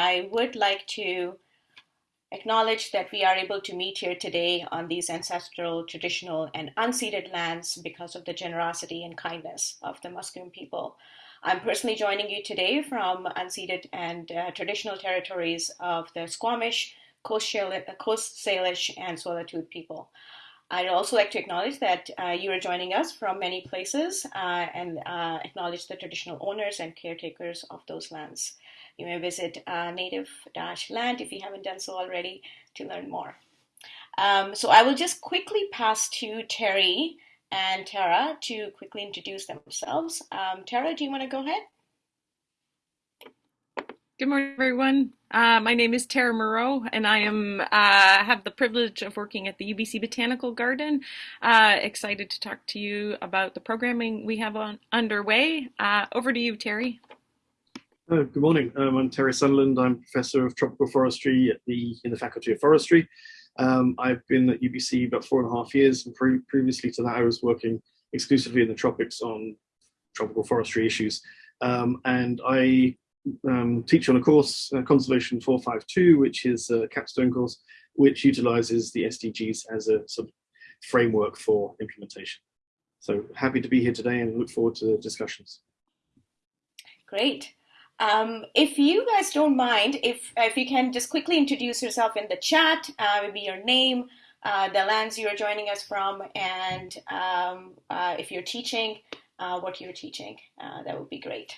I would like to acknowledge that we are able to meet here today on these ancestral, traditional, and unceded lands because of the generosity and kindness of the Musqueam people. I'm personally joining you today from unceded and uh, traditional territories of the Squamish, Coast, Salish, and Tsleil-Waututh people. I'd also like to acknowledge that uh, you are joining us from many places uh, and uh, acknowledge the traditional owners and caretakers of those lands. You may visit uh, native-land if you haven't done so already to learn more. Um, so I will just quickly pass to Terry and Tara to quickly introduce themselves. Um, Tara, do you want to go ahead? Good morning, everyone. Uh, my name is Tara Moreau, and I am uh, have the privilege of working at the UBC Botanical Garden. Uh, excited to talk to you about the programming we have on underway. Uh, over to you, Terry. Uh, good morning. Um, I'm Terry Sunderland. I'm Professor of Tropical Forestry at the in the Faculty of Forestry. Um, I've been at UBC about four and a half years, and pre previously to that, I was working exclusively in the tropics on tropical forestry issues. Um, and I um, teach on a course, uh, Conservation 452, which is a capstone course, which utilizes the SDGs as a sort of framework for implementation. So happy to be here today and look forward to the discussions. Great. Um, if you guys don't mind, if, if you can just quickly introduce yourself in the chat, uh, maybe your name, uh, the lands you're joining us from, and um, uh, if you're teaching, uh, what you're teaching, uh, that would be great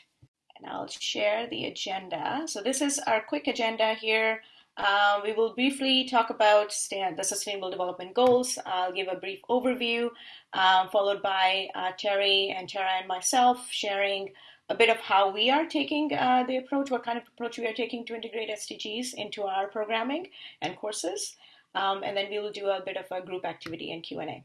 and I'll share the agenda. So this is our quick agenda here. Uh, we will briefly talk about the Sustainable Development Goals. I'll give a brief overview, followed by Terry and Tara and myself sharing a bit of how we are taking uh, the approach, what kind of approach we are taking to integrate SDGs into our programming and courses. Um, and then we will do a bit of a group activity and Q&A.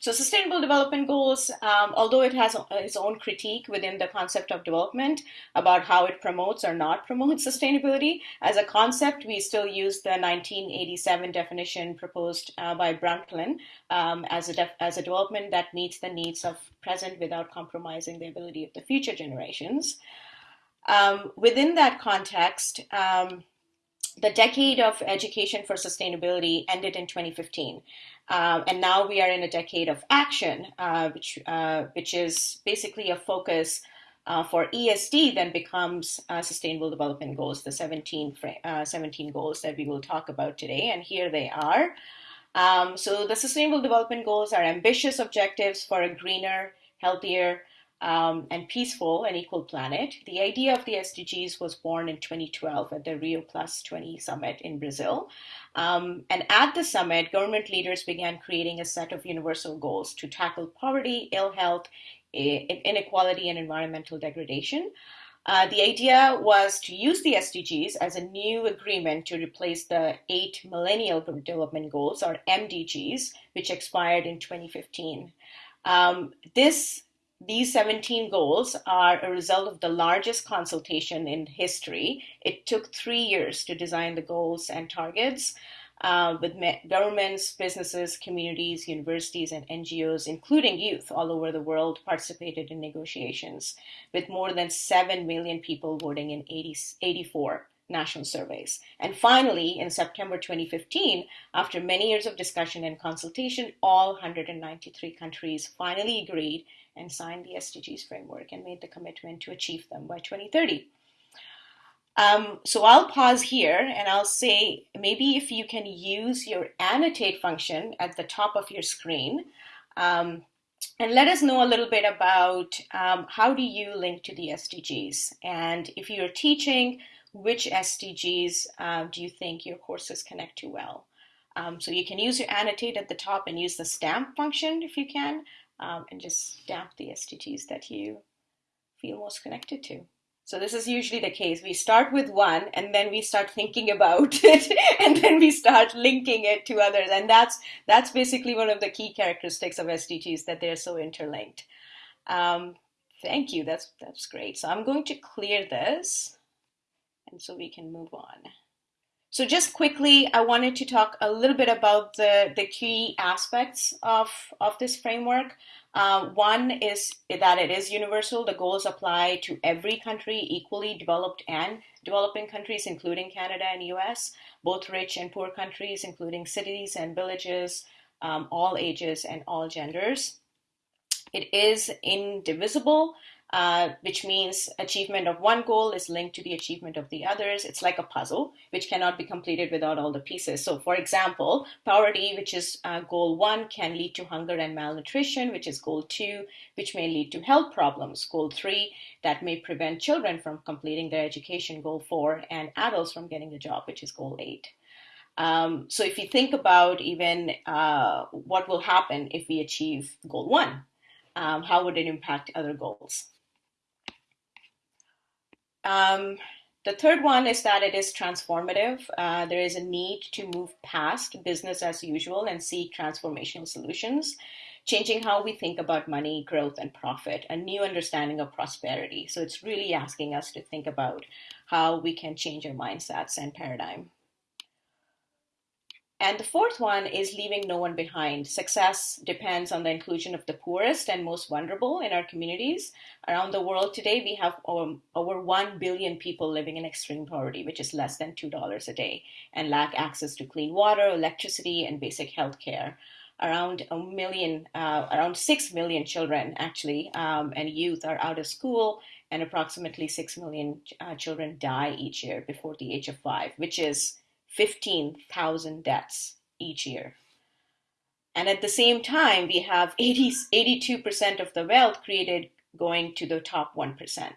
So Sustainable Development Goals, um, although it has its own critique within the concept of development about how it promotes or not promotes sustainability, as a concept, we still use the 1987 definition proposed uh, by Brundtland um, as, a as a development that meets the needs of present without compromising the ability of the future generations. Um, within that context, um, the decade of education for sustainability ended in 2015. Um, and now we are in a decade of action, uh, which, uh, which is basically a focus uh, for ESD then becomes Sustainable Development Goals, the 17, uh, 17 goals that we will talk about today. And here they are. Um, so the Sustainable Development Goals are ambitious objectives for a greener, healthier, um, and peaceful and equal planet. The idea of the SDGs was born in 2012 at the Rio Plus 20 summit in Brazil. Um, and at the summit, government leaders began creating a set of universal goals to tackle poverty, ill health, inequality, and environmental degradation. Uh, the idea was to use the SDGs as a new agreement to replace the eight Millennial Development Goals, or MDGs, which expired in 2015. Um, this these 17 goals are a result of the largest consultation in history. It took three years to design the goals and targets. Uh, with governments, businesses, communities, universities, and NGOs, including youth all over the world, participated in negotiations, with more than 7 million people voting in 80, 84 national surveys. And finally, in September 2015, after many years of discussion and consultation, all 193 countries finally agreed and signed the SDGs framework and made the commitment to achieve them by 2030. Um, so I'll pause here and I'll say maybe if you can use your annotate function at the top of your screen um, and let us know a little bit about um, how do you link to the SDGs and if you're teaching, which SDGs uh, do you think your courses connect to well? Um, so you can use your annotate at the top and use the stamp function if you can, um, and just stamp the SDGs that you feel most connected to. So this is usually the case. We start with one and then we start thinking about it and then we start linking it to others. And that's, that's basically one of the key characteristics of SDGs that they're so interlinked. Um, thank you. That's, that's great. So I'm going to clear this and so we can move on. So just quickly, I wanted to talk a little bit about the, the key aspects of, of this framework. Uh, one is that it is universal. The goals apply to every country equally, developed and developing countries, including Canada and US, both rich and poor countries, including cities and villages, um, all ages and all genders. It is indivisible, uh, which means achievement of one goal is linked to the achievement of the others. It's like a puzzle, which cannot be completed without all the pieces. So, for example, poverty, which is uh, goal one, can lead to hunger and malnutrition, which is goal two, which may lead to health problems. Goal three, that may prevent children from completing their education. Goal four, and adults from getting a job, which is goal eight. Um, so, if you think about even uh, what will happen if we achieve goal one, um, how would it impact other goals? Um, the third one is that it is transformative. Uh, there is a need to move past business as usual and seek transformational solutions, changing how we think about money, growth, and profit, a new understanding of prosperity. So it's really asking us to think about how we can change our mindsets and paradigm. And the fourth one is leaving no one behind. Success depends on the inclusion of the poorest and most vulnerable in our communities. Around the world today, we have um, over 1 billion people living in extreme poverty, which is less than $2 a day, and lack access to clean water, electricity, and basic health care. Around a million, uh, around 6 million children actually, um, and youth are out of school, and approximately 6 million uh, children die each year before the age of five, which is 15,000 deaths each year. And at the same time, we have 80, 82% of the wealth created going to the top 1%.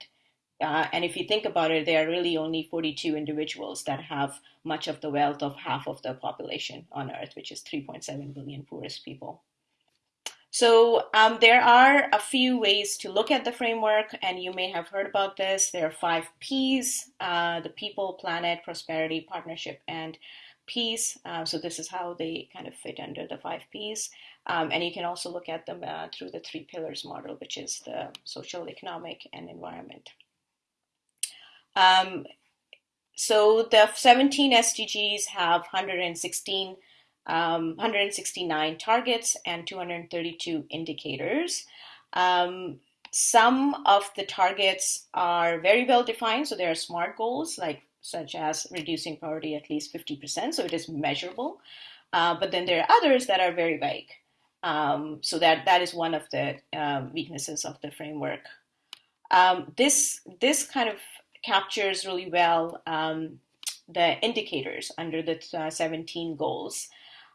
Uh, and if you think about it, there are really only 42 individuals that have much of the wealth of half of the population on Earth, which is 3.7 billion poorest people. So um, there are a few ways to look at the framework, and you may have heard about this. There are five P's, uh, the people, planet, prosperity, partnership, and peace. Uh, so this is how they kind of fit under the five P's. Um, and you can also look at them uh, through the three pillars model, which is the social, economic, and environment. Um, so the 17 SDGs have 116 um, 169 targets and 232 indicators. Um, some of the targets are very well defined, so there are SMART goals, like such as reducing poverty at least 50%, so it is measurable. Uh, but then there are others that are very vague. Um, so that that is one of the uh, weaknesses of the framework. Um, this this kind of captures really well um, the indicators under the uh, 17 goals.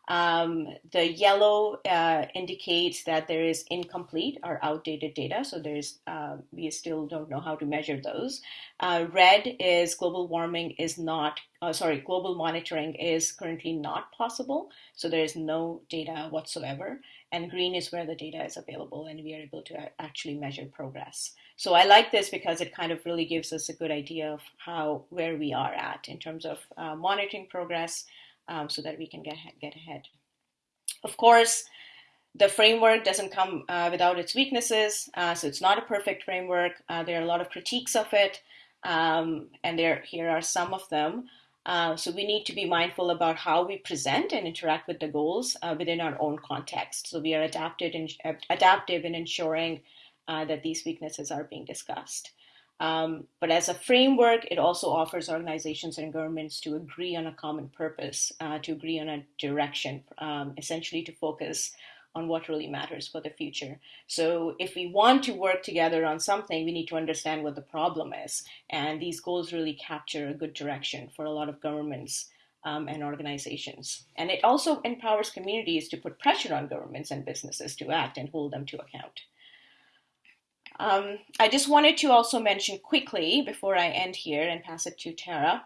Um, the yellow uh, indicates that there is incomplete or outdated data, so there's uh, we still don't know how to measure those. Uh, red is global warming is not uh, sorry global monitoring is currently not possible, so there is no data whatsoever. And green is where the data is available, and we are able to actually measure progress. So I like this because it kind of really gives us a good idea of how where we are at in terms of uh, monitoring progress um, so that we can get, get ahead. Of course, the framework doesn't come uh, without its weaknesses, uh, so it's not a perfect framework. Uh, there are a lot of critiques of it, um, and there here are some of them. Uh, so we need to be mindful about how we present and interact with the goals uh, within our own context. So we are adapted in, adaptive in ensuring uh, that these weaknesses are being discussed. Um, but as a framework, it also offers organizations and governments to agree on a common purpose, uh, to agree on a direction, um, essentially to focus on what really matters for the future. So if we want to work together on something, we need to understand what the problem is. And these goals really capture a good direction for a lot of governments um, and organizations. And it also empowers communities to put pressure on governments and businesses to act and hold them to account. Um, I just wanted to also mention quickly before I end here and pass it to Tara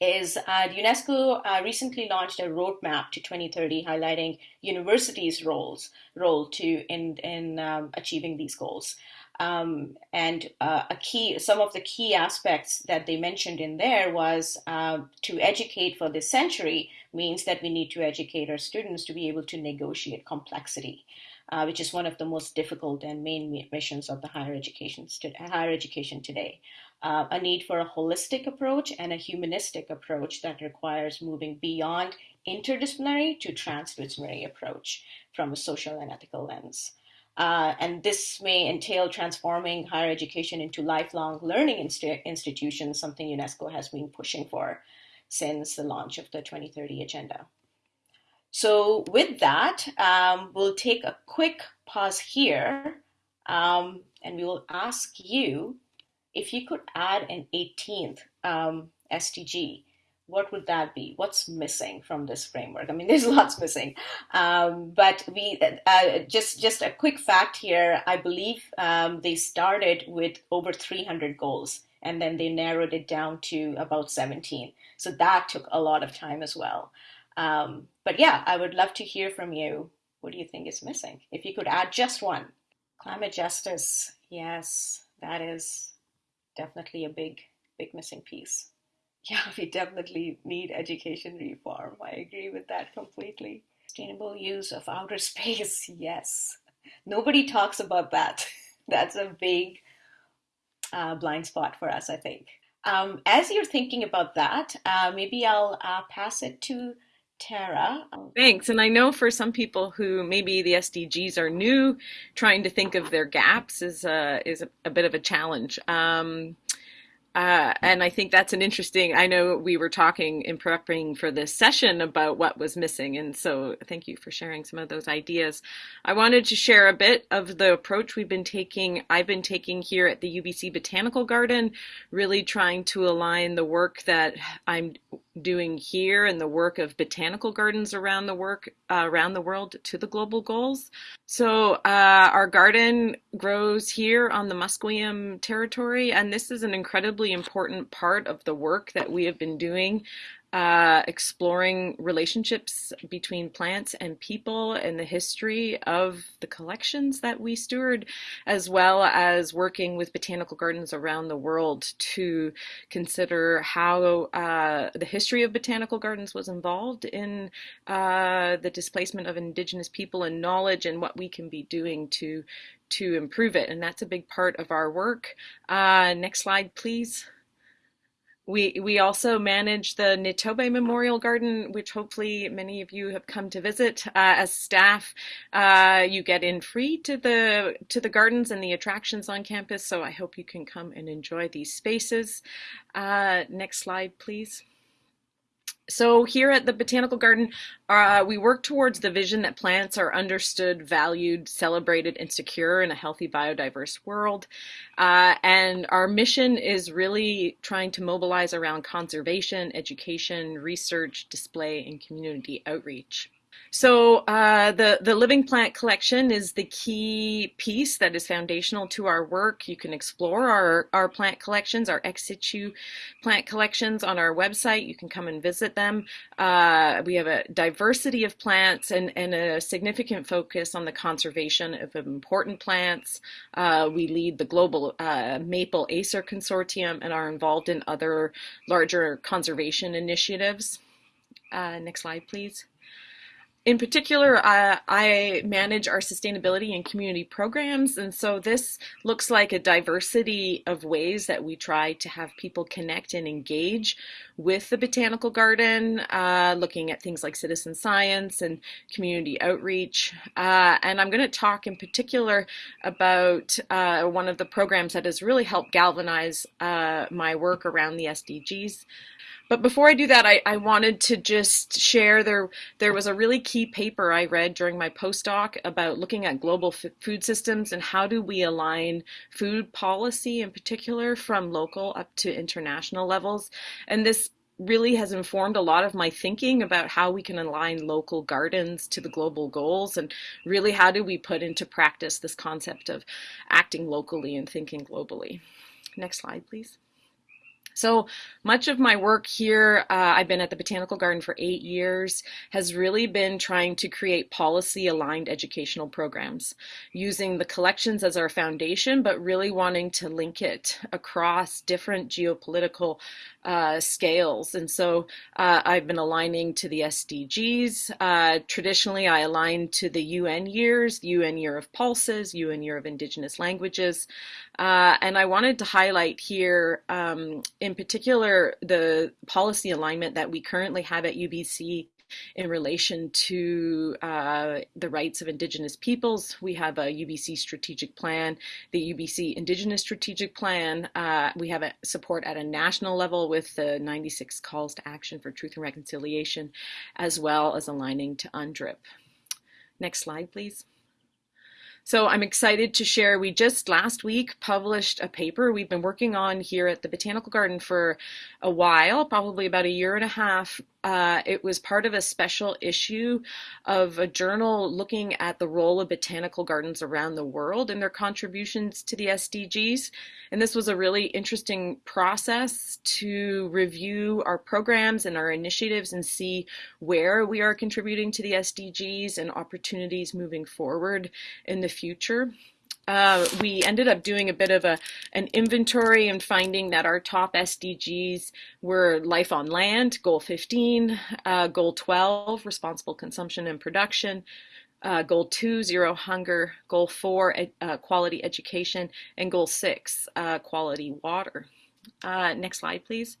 is uh, UNESCO uh, recently launched a roadmap to 2030 highlighting universities' roles role to in in um, achieving these goals. Um, and uh, a key, some of the key aspects that they mentioned in there was uh, to educate for this century means that we need to educate our students to be able to negotiate complexity. Uh, which is one of the most difficult and main missions of the higher education, higher education today. Uh, a need for a holistic approach and a humanistic approach that requires moving beyond interdisciplinary to transdisciplinary approach from a social and ethical lens. Uh, and this may entail transforming higher education into lifelong learning inst- institutions, something UNESCO has been pushing for since the launch of the 2030 Agenda. So, with that, um, we'll take a quick pause here um, and we will ask you if you could add an 18th um, SDG what would that be? What's missing from this framework? I mean, there's lots missing, um, but we uh, just just a quick fact here. I believe um, they started with over 300 goals, and then they narrowed it down to about 17. So that took a lot of time as well. Um, but yeah, I would love to hear from you. What do you think is missing? If you could add just one, climate justice. Yes, that is definitely a big big missing piece. Yeah, we definitely need education reform. I agree with that completely. Sustainable use of outer space, yes. Nobody talks about that. That's a big uh, blind spot for us, I think. Um, as you're thinking about that, uh, maybe I'll uh, pass it to Tara. Thanks. And I know for some people who maybe the SDGs are new, trying to think of their gaps is a, is a, a bit of a challenge. Um, uh, and I think that's an interesting. I know we were talking in prepping for this session about what was missing, and so thank you for sharing some of those ideas. I wanted to share a bit of the approach we've been taking. I've been taking here at the UBC Botanical Garden, really trying to align the work that I'm doing here and the work of botanical gardens around the work uh, around the world to the global goals. So uh, our garden grows here on the Musqueam territory, and this is an incredibly important part of the work that we have been doing uh, exploring relationships between plants and people and the history of the collections that we steward, as well as working with botanical gardens around the world to consider how uh, the history of botanical gardens was involved in uh, the displacement of indigenous people and knowledge and what we can be doing to to improve it. And that's a big part of our work. Uh, next slide, please. We, we also manage the Nitobe Memorial Garden, which hopefully many of you have come to visit. Uh, as staff, uh, you get in free to the to the gardens and the attractions on campus, so I hope you can come and enjoy these spaces. Uh, next slide, please. So here at the Botanical Garden, uh, we work towards the vision that plants are understood, valued, celebrated, and secure in a healthy biodiverse world. Uh, and our mission is really trying to mobilize around conservation, education, research, display, and community outreach. So uh, the the living plant collection is the key piece that is foundational to our work. You can explore our our plant collections, our ex situ plant collections on our website. You can come and visit them. Uh, we have a diversity of plants and and a significant focus on the conservation of important plants. Uh, we lead the global uh, Maple Acer Consortium and are involved in other larger conservation initiatives. Uh, next slide, please. In particular, uh, I manage our sustainability and community programs, and so this looks like a diversity of ways that we try to have people connect and engage with the botanical garden, uh, looking at things like citizen science and community outreach. Uh, and I'm going to talk in particular about uh, one of the programs that has really helped galvanize uh, my work around the SDGs. But before I do that, I, I wanted to just share there there was a really key paper I read during my postdoc about looking at global food systems and how do we align food policy in particular from local up to international levels. And this really has informed a lot of my thinking about how we can align local gardens to the global goals and really how do we put into practice this concept of acting locally and thinking globally. Next slide, please. So much of my work here, uh, I've been at the Botanical Garden for eight years, has really been trying to create policy aligned educational programs using the collections as our foundation, but really wanting to link it across different geopolitical uh, scales. And so uh, I've been aligning to the SDGs. Uh, traditionally, I align to the UN years, UN Year of Pulses, UN Year of Indigenous Languages. Uh, and I wanted to highlight here, um, in particular, the policy alignment that we currently have at UBC in relation to uh, the rights of Indigenous peoples. We have a UBC strategic plan, the UBC Indigenous Strategic Plan. Uh, we have a support at a national level with the 96 calls to action for truth and reconciliation, as well as aligning to UNDRIP. Next slide, please. So I'm excited to share, we just last week published a paper we've been working on here at the Botanical Garden for a while, probably about a year and a half, uh, it was part of a special issue of a journal looking at the role of botanical gardens around the world and their contributions to the SDGs. And this was a really interesting process to review our programs and our initiatives and see where we are contributing to the SDGs and opportunities moving forward in the future. Uh, we ended up doing a bit of a an inventory and finding that our top SDGs were life on land, goal 15, uh, goal 12, responsible consumption and production, uh, goal 2, zero hunger, goal 4, uh, quality education, and goal 6, uh, quality water. Next slide, please.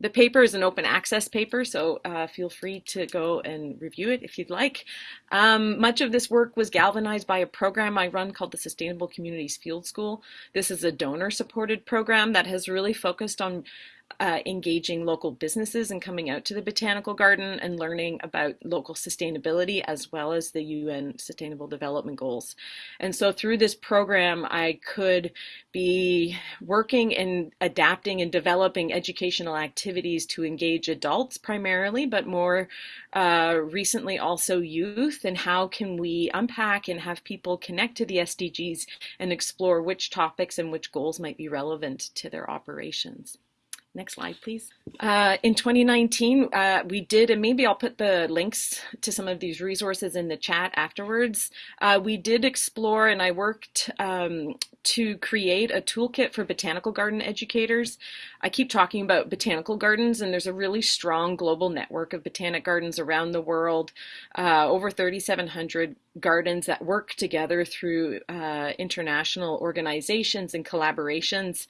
The paper is an open access paper, so uh, feel free to go and review it if you'd like. Um, much of this work was galvanized by a program I run called the Sustainable Communities Field School. This is a donor supported program that has really focused on uh, engaging local businesses and coming out to the botanical garden and learning about local sustainability as well as the UN Sustainable Development Goals. And so through this program, I could be working and adapting and developing educational activities to engage adults primarily, but more uh, recently also youth and how can we unpack and have people connect to the SDGs and explore which topics and which goals might be relevant to their operations. Next slide, please. Uh, in 2019, uh, we did, and maybe I'll put the links to some of these resources in the chat afterwards. Uh, we did explore, and I worked um, to create a toolkit for botanical garden educators. I keep talking about botanical gardens, and there's a really strong global network of botanic gardens around the world, uh, over 3,700 gardens that work together through uh, international organizations and collaborations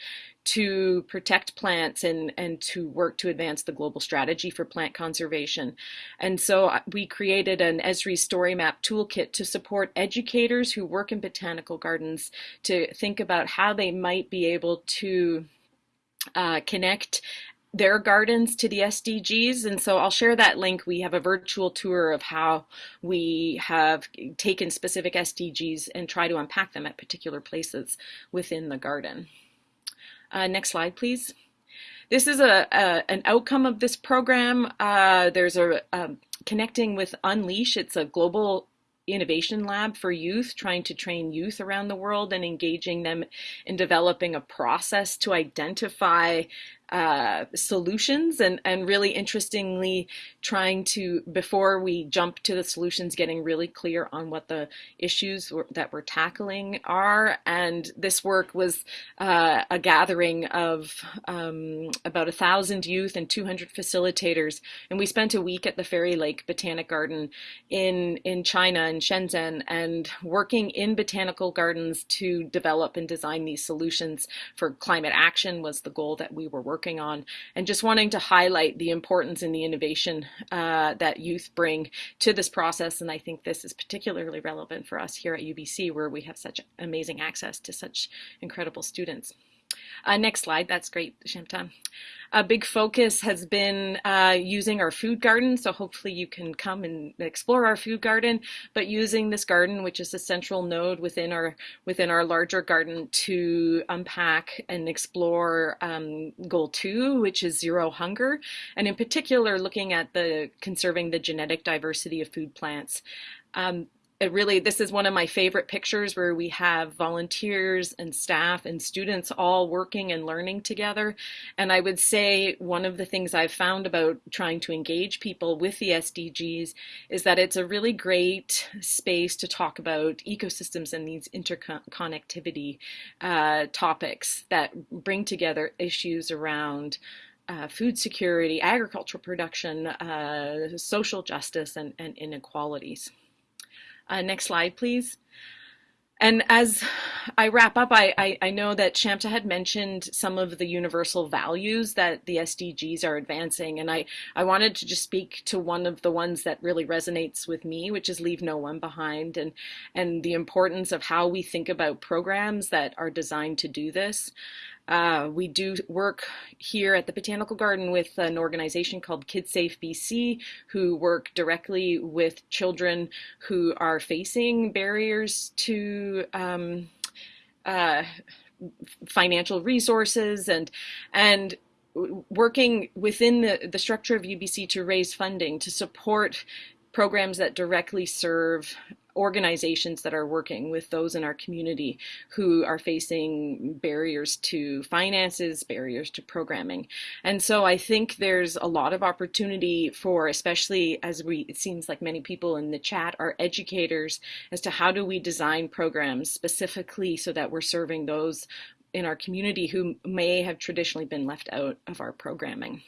to protect plants and, and to work to advance the global strategy for plant conservation. And so uh, we created an Esri Story Map toolkit to support educators who work in botanical gardens to think about how they might be able to uh, connect their gardens to the SDGs. And so I'll share that link. We have a virtual tour of how we have taken specific SDGs and try to unpack them at particular places within the garden. Uh, next slide, please. This is a, a, an outcome of this program. Uh, there's a, connecting with Unleash. It's a global innovation lab for youth, trying to train youth around the world and engaging them in developing a process to identify uh, solutions and, and really interestingly trying to, before we jump to the solutions, getting really clear on what the issues that we're tackling are. And this work was uh, a gathering of um, about a thousand youth and 200 facilitators. And we spent a week at the Fairy Lake Botanic Garden in, in China, in Shenzhen, and working in botanical gardens to develop and design these solutions for climate action was the goal that we were working working on, and just wanting to highlight the importance and the innovation uh, that youth bring to this process. And I think this is particularly relevant for us here at UBC, where we have such amazing access to such incredible students. Uh, next slide, that's great, Shamta. A big focus has been uh, using our food garden, so hopefully you can come and explore our food garden, but using this garden, which is a central node within our within our larger garden to unpack and explore um, goal two, which is zero hunger, and in particular looking at the conserving the genetic diversity of food plants. Um, it really this is one of my favorite pictures where we have volunteers and staff and students all working and learning together and i would say one of the things i've found about trying to engage people with the sdgs is that it's a really great space to talk about ecosystems and these interconnectivity uh, topics that bring together issues around uh, food security, agricultural production, uh, social justice, and, and inequalities. Uh, next slide, please. And as I wrap up, I, I, I, know that Shamta had mentioned some of the universal values that the SDGs are advancing. And I, I wanted to just speak to one of the ones that really resonates with me, which is leave no one behind and, and the importance of how we think about programs that are designed to do this. Uh, we do work here at the Botanical Garden with an organization called KidSafe BC, who work directly with children who are facing barriers to um, uh, financial resources and and working within the, the structure of UBC to raise funding to support programs that directly serve organizations that are working with those in our community who are facing barriers to finances, barriers to programming. And so I think there's a lot of opportunity for, especially as we, it seems like many people in the chat are educators as to how do we design programs specifically so that we're serving those in our community who may have traditionally been left out of our programming.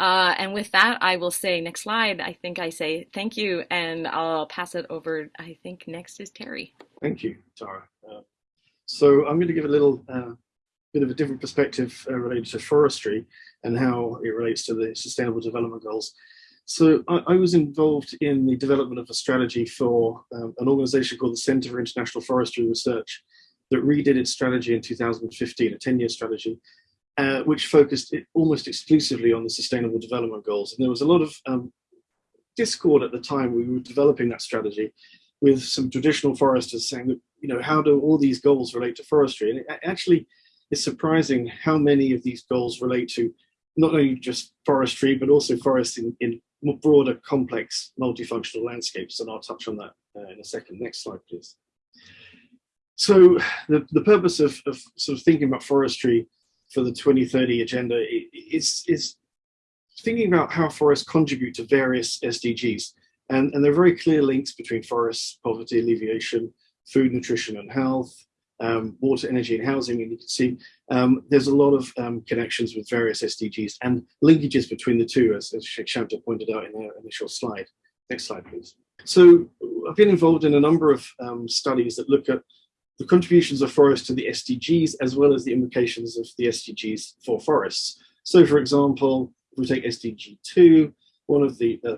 Uh, and with that, I will say next slide. I think I say thank you, and I'll pass it over. I think next is Terry. Thank you, Tara. Uh, so I'm going to give a little uh, bit of a different perspective uh, related to forestry and how it relates to the Sustainable Development Goals. So I, I was involved in the development of a strategy for um, an organization called the Center for International Forestry Research that redid its strategy in 2015, a 10-year strategy, uh, which focused almost exclusively on the Sustainable Development Goals. And there was a lot of um, discord at the time we were developing that strategy with some traditional foresters saying that, you know, how do all these goals relate to forestry? And it actually is surprising how many of these goals relate to not only just forestry, but also forests in, in more broader, complex, multifunctional landscapes. And I'll touch on that uh, in a second. Next slide, please. So the, the purpose of, of sort of thinking about forestry for the 2030 agenda is, is thinking about how forests contribute to various SDGs. And, and there are very clear links between forests, poverty alleviation, food, nutrition and health, um, water, energy and housing. And you can see um, there's a lot of um, connections with various SDGs and linkages between the two, as, as Shanta pointed out in her initial slide. Next slide, please. So I've been involved in a number of um, studies that look at the contributions of forests to the SDGs as well as the implications of the SDGs for forests. So for example, if we take SDG 2, one of the uh,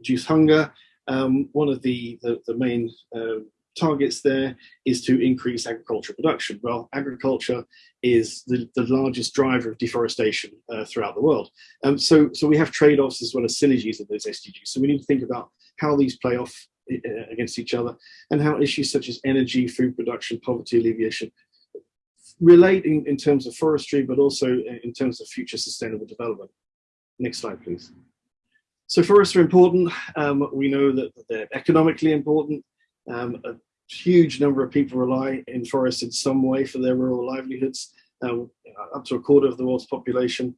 reduce hunger, um, one of the, the, the main uh, targets there is to increase agricultural production. Well, agriculture is the, the largest driver of deforestation uh, throughout the world. Um, so, so we have trade-offs as well as synergies of those SDGs. So we need to think about how these play off against each other and how issues such as energy, food production, poverty alleviation relate in, in terms of forestry, but also in terms of future sustainable development. Next slide, please. So forests are important. Um, we know that they're economically important. Um, a huge number of people rely in forests in some way for their rural livelihoods, uh, up to a quarter of the world's population.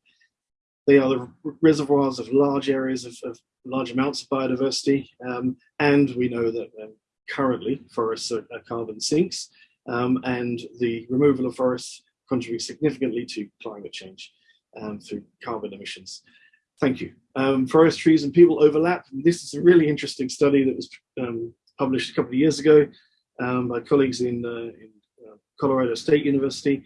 They are the reservoirs of large areas of, of large amounts of biodiversity. Um, and we know that um, currently forests are, are carbon sinks um, and the removal of forests contributes significantly to climate change um, through carbon emissions. Thank you. Um, forest trees and people overlap. This is a really interesting study that was published a couple of years ago by colleagues in, uh, in uh, Colorado State University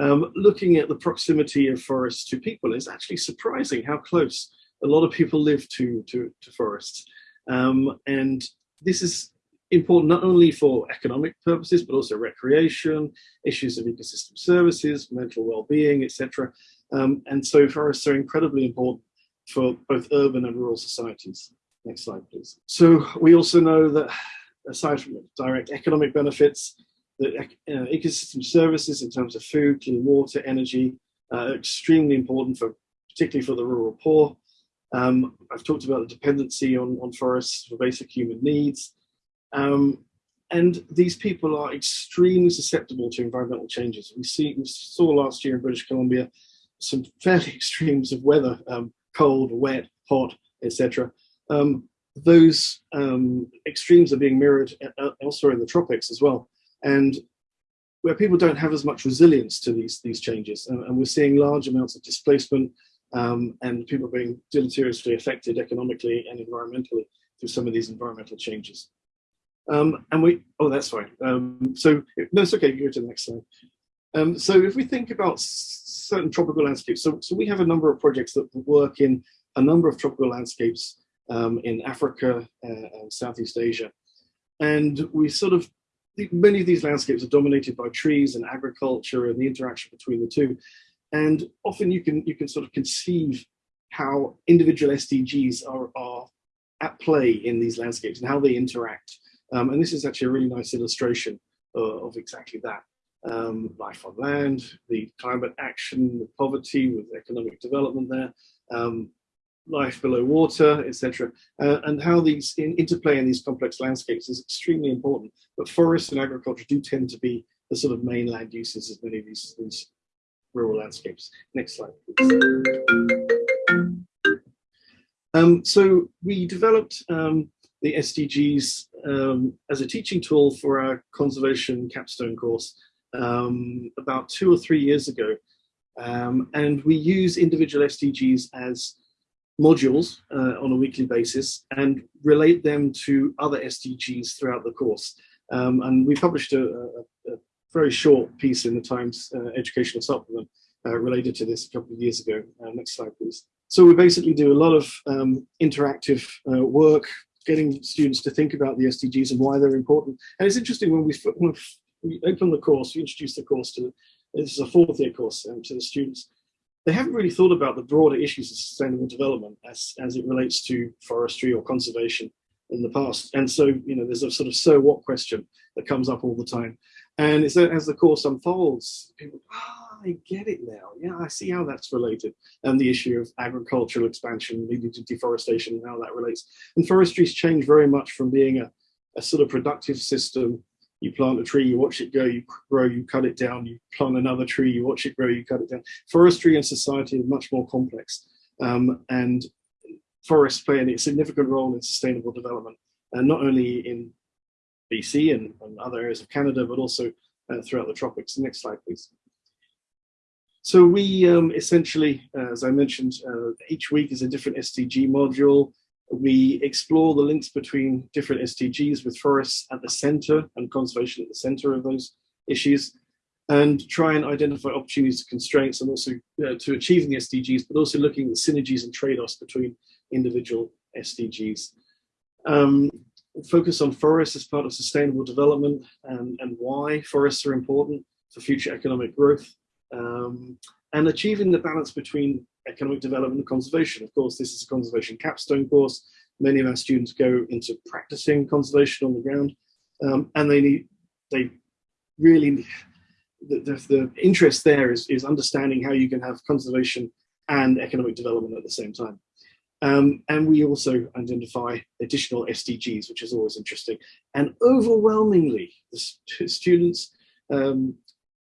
um, looking at the proximity of forests to people is actually surprising how close a lot of people live to, to, to forests. Um, and this is important not only for economic purposes, but also recreation, issues of ecosystem services, mental well-being, etc. Um, and so forests are incredibly important for both urban and rural societies. Next slide, please. So we also know that aside from direct economic benefits, the uh, ecosystem services in terms of food, clean water, energy, uh, extremely important for particularly for the rural poor. Um, I've talked about the dependency on, on forests for basic human needs. Um, and these people are extremely susceptible to environmental changes. We, see, we saw last year in British Columbia some fairly extremes of weather, um, cold, wet, hot, etc. Um, those um, extremes are being mirrored elsewhere in the tropics as well. And where people don't have as much resilience to these, these changes. And, and we're seeing large amounts of displacement um, and people being deleteriously affected economically and environmentally through some of these environmental changes. Um, and we, oh, that's fine. Um, so, no, it's okay, you go to the next slide. Um, so if we think about certain tropical landscapes, so, so we have a number of projects that work in a number of tropical landscapes um, in Africa uh, and Southeast Asia. And we sort of many of these landscapes are dominated by trees and agriculture and the interaction between the two. And often you can you can sort of conceive how individual SDGs are, are at play in these landscapes and how they interact. Um, and this is actually a really nice illustration uh, of exactly that. Um, life on land, the climate action, the poverty with economic development there, um, life below water, etc. Uh, and how these in, interplay in these complex landscapes is extremely important. But forests and agriculture do tend to be the sort of main land uses of many of these, these rural landscapes. Next slide, please. Um, so we developed um, the SDGs um, as a teaching tool for our conservation capstone course um, about two or three years ago. Um, and we use individual SDGs as modules uh, on a weekly basis and relate them to other SDGs throughout the course. Um, and we published a, a, a, very short piece in the Times uh, Educational Supplement uh, related to this a couple of years ago. Uh, next slide, please. So we basically do a lot of um, interactive uh, work, getting students to think about the SDGs and why they're important. And it's interesting when we, when we open the course, we introduce the course to, this is a fourth year course um, to the students, they haven't really thought about the broader issues of sustainable development as, as it relates to forestry or conservation in the past. And so, you know, there's a sort of so what question that comes up all the time. And it's as the course unfolds, people, ah, oh, I get it now. Yeah, I see how that's related. And the issue of agricultural expansion leading to deforestation and how that relates. And forestry's changed very much from being a, a sort of productive system you plant a tree, you watch it go, you grow, you cut it down, you plant another tree, you watch it grow, you cut it down. Forestry and society are much more complex. Um, and forests play a significant role in sustainable development, and not only in BC and, and other areas of Canada, but also uh, throughout the tropics. Next slide, please. So we um, essentially, uh, as I mentioned, uh, each week is a different SDG module. We explore the links between different SDGs with forests at the center and conservation at the center of those issues and try and identify opportunities, constraints, and also to achieving the SDGs, but also looking at synergies and trade-offs between individual SDGs. Um, focus on forests as part of sustainable development and, and why forests are important for future economic growth. Um, and achieving the balance between economic development and conservation. Of course, this is a conservation capstone course. Many of our students go into practicing conservation on the ground, um, and they need, they really, the, the, the, interest there is, is understanding how you can have conservation and economic development at the same time. Um, and we also identify additional SDGs, which is always interesting. And overwhelmingly, the st students um,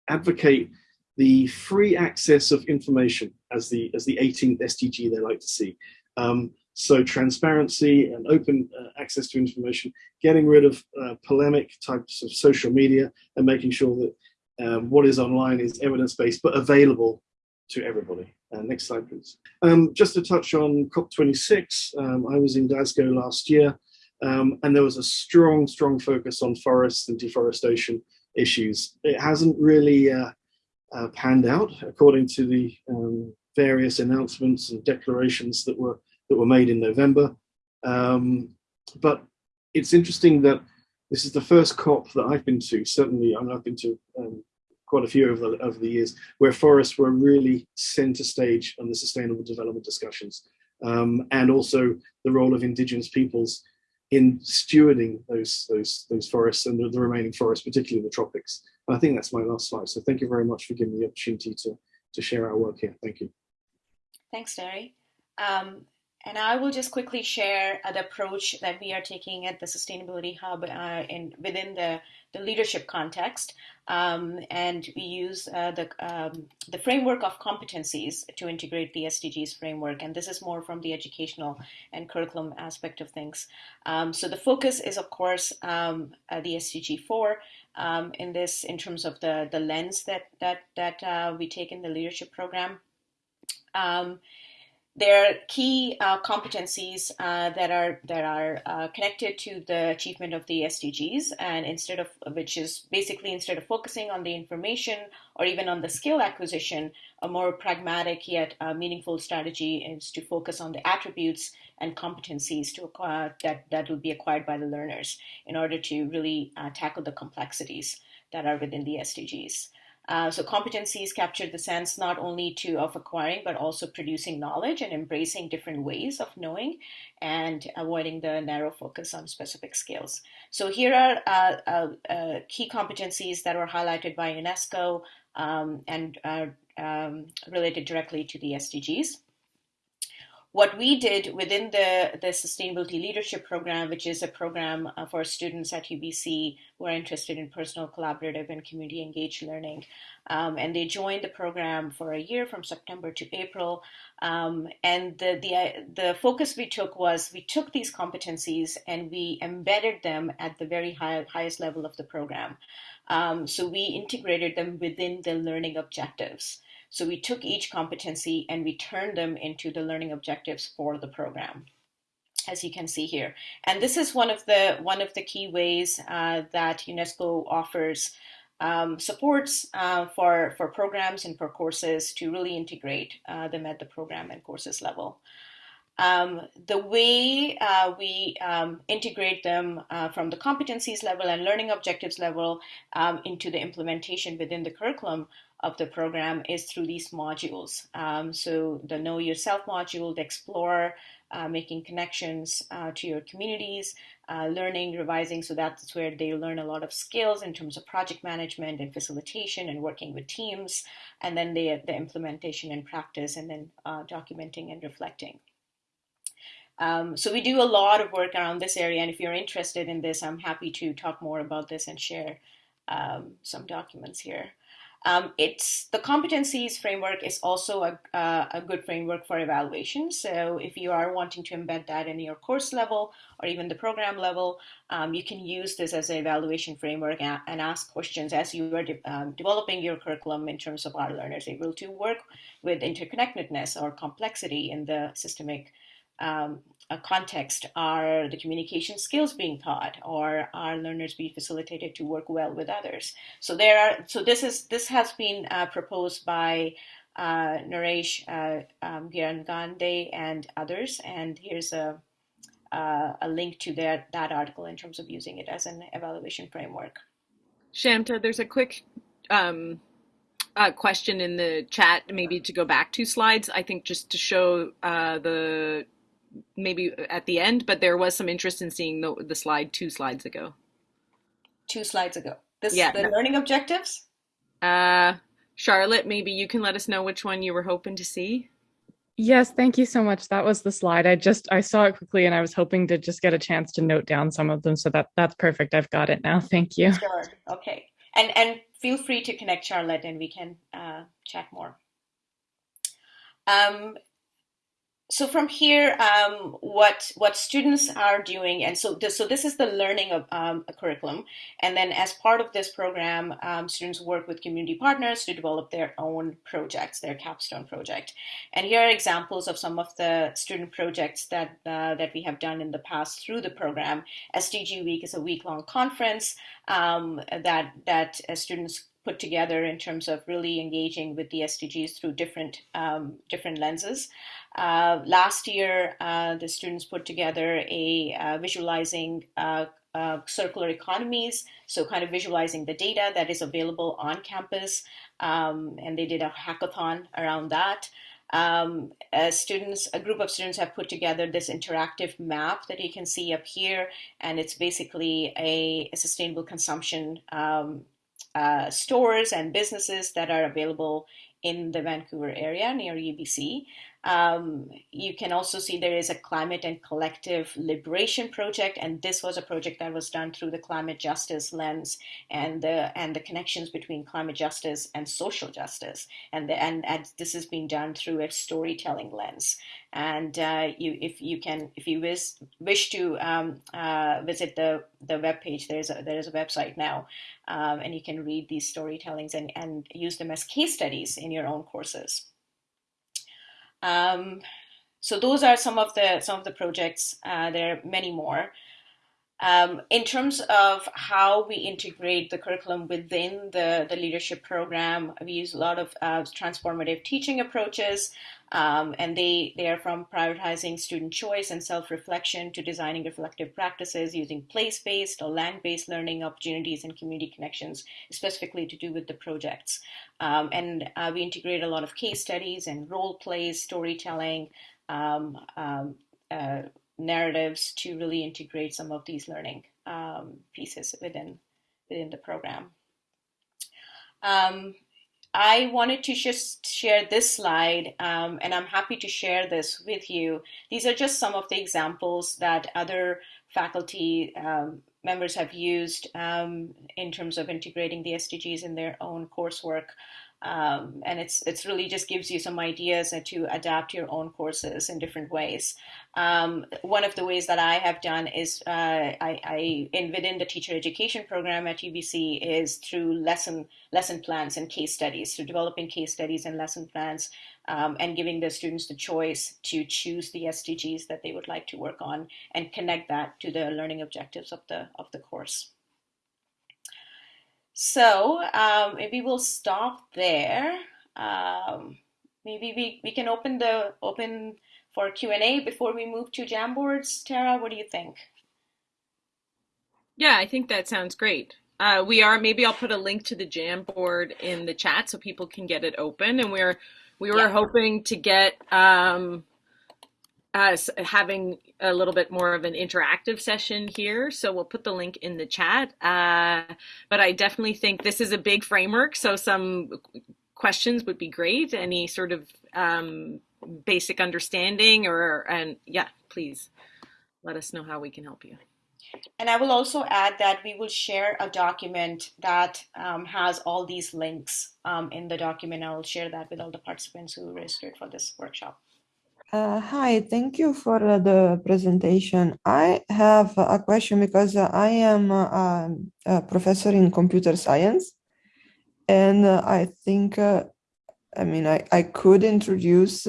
advocate the free access of information as the as the 18th SDG they like to see. Um, so transparency and open uh, access to information, getting rid of uh, polemic types of social media and making sure that um, what is online is evidence-based but available to everybody. Uh, next slide, please. Um, just to touch on COP26, um, I was in Glasgow last year um, and there was a strong, strong focus on forests and deforestation issues. It hasn't really uh, uh, panned out according to the um, various announcements and declarations that were that were made in November. Um, but it's interesting that this is the first COP that I've been to. Certainly, I mean, I've been to um, quite a few over the, over the years where forests were really center stage on the sustainable development discussions, um, and also the role of indigenous peoples in stewarding those those those forests and the, the remaining forests, particularly the tropics. And I think that's my last slide. So thank you very much for giving me the opportunity to to share our work here. Thank you. Thanks, Terry. Um, and I will just quickly share the approach that we are taking at the Sustainability Hub uh, in within the, the leadership context. Um, and we use uh, the, um, the framework of competencies to integrate the SDGs framework. And this is more from the educational and curriculum aspect of things. Um, so the focus is, of course, um, uh, the SDG 4 um, in this, in terms of the, the lens that, that, that uh, we take in the leadership program. Um, there are key uh, competencies uh, that are that are uh, connected to the achievement of the SDGs, and instead of which is basically instead of focusing on the information or even on the skill acquisition, a more pragmatic yet uh, meaningful strategy is to focus on the attributes and competencies to acquire, that that will be acquired by the learners in order to really uh, tackle the complexities that are within the SDGs. Uh, so competencies capture the sense not only to of acquiring but also producing knowledge and embracing different ways of knowing and avoiding the narrow focus on specific skills. So here are uh, uh, uh key competencies that were highlighted by UNESCO um, and um, related directly to the SDGs what we did within the, the Sustainability Leadership Program, which is a program uh, for students at UBC who are interested in personal, collaborative, and community engaged learning. Um, and they joined the program for a year from September to April. Um, and the, the, the focus we took was we took these competencies and we embedded them at the very high, highest level of the program. Um, so we integrated them within the learning objectives. So we took each competency and we turned them into the learning objectives for the program as you can see here. And this is one of the one of the key ways uh, that UNESCO offers um, supports uh, for, for programs and for courses to really integrate uh, them at the program and courses level. Um, the way uh, we um, integrate them uh, from the competencies level and learning objectives level um, into the implementation within the curriculum of the program is through these modules. Um, so the Know Yourself module, the Explore, uh, making connections uh, to your communities, uh, learning, revising. So that's where they learn a lot of skills in terms of project management and facilitation and working with teams, and then the, the implementation and practice, and then uh, documenting and reflecting. Um, so we do a lot of work around this area, and if you're interested in this, I'm happy to talk more about this and share um, some documents here. Um, it's the competencies framework is also a, uh, a good framework for evaluation. So if you are wanting to embed that in your course level or even the program level, um, you can use this as an evaluation framework and, and ask questions as you are de um, developing your curriculum in terms of are learners able to work with interconnectedness or complexity in the systemic um, context are the communication skills being taught or are learners being facilitated to work well with others so there are so this is this has been uh, proposed by uh, Naresh uh, um, Girangande and others and here's a uh, a link to that that article in terms of using it as an evaluation framework Shanta, there's a quick um, uh, question in the chat, maybe to go back two slides. I think just to show uh, the maybe at the end, but there was some interest in seeing the, the slide two slides ago. Two slides ago. This yeah, the no. learning objectives? Uh, Charlotte, maybe you can let us know which one you were hoping to see. Yes, thank you so much. That was the slide. I just I saw it quickly and I was hoping to just get a chance to note down some of them. So that that's perfect. I've got it now. Thank you. Sure. Okay. And and feel free to connect Charlotte and we can uh, chat more. Um, so from here, um, what what students are doing, and so this, so this is the learning of um, a curriculum, and then as part of this program, um, students work with community partners to develop their own projects, their capstone project. And here are examples of some of the student projects that uh, that we have done in the past through the program. SDG Week is a week-long conference um, that that uh, students put together in terms of really engaging with the SDGs through different um, different lenses. Uh, last year, uh, the students put together a uh, visualizing uh, uh, circular economies, so kind of visualizing the data that is available on campus, um, and they did a hackathon around that. Um, students, a group of students have put together this interactive map that you can see up here, and it's basically a, a sustainable consumption um, uh, stores and businesses that are available in the Vancouver area near UBC. Um, you can also see there is a climate and collective liberation project, and this was a project that was done through the climate justice lens and the and the connections between climate justice and social justice, and the, and, and this has been done through a storytelling lens. And uh, you, if you can, if you wish wish to um, uh, visit the the web page, there's a there is a website now, um, and you can read these storytellings and and use them as case studies in your own courses. Um, so those are some of the some of the projects. Uh, there are many more. Um, in terms of how we integrate the curriculum within the, the leadership program, we use a lot of uh, transformative teaching approaches, um, and they, they are from prioritizing student choice and self-reflection to designing reflective practices using place-based or land-based learning opportunities and community connections, specifically to do with the projects. Um, and uh, we integrate a lot of case studies and role plays, storytelling, um, um uh, narratives to really integrate some of these learning um, pieces within within the program. Um, I wanted to just share this slide, um, and I'm happy to share this with you. These are just some of the examples that other faculty um, members have used um, in terms of integrating the SDGs in their own coursework. Um, and it's it's really just gives you some ideas to adapt your own courses in different ways. Um, one of the ways that I have done is uh, I, I in within the teacher education program at UBC is through lesson lesson plans and case studies, through developing case studies and lesson plans, um, and giving the students the choice to choose the SDGs that they would like to work on and connect that to the learning objectives of the of the course. So um, maybe we'll stop there. Um, maybe we, we can open the open for Q&A before we move to Jamboards. Tara, what do you think? Yeah, I think that sounds great. Uh, we are maybe I'll put a link to the Jamboard in the chat so people can get it open. And we're we were yeah. hoping to get um, us having a little bit more of an interactive session here. So we'll put the link in the chat. Uh, but I definitely think this is a big framework. So some questions would be great. Any sort of um, basic understanding or, and yeah, please let us know how we can help you. And I will also add that we will share a document that um, has all these links um, in the document. I will share that with all the participants who registered for this workshop. Uh, hi, thank you for uh, the presentation. I have a question because uh, I am a, a, professor in computer science and uh, I think, uh, I mean, I, I could introduce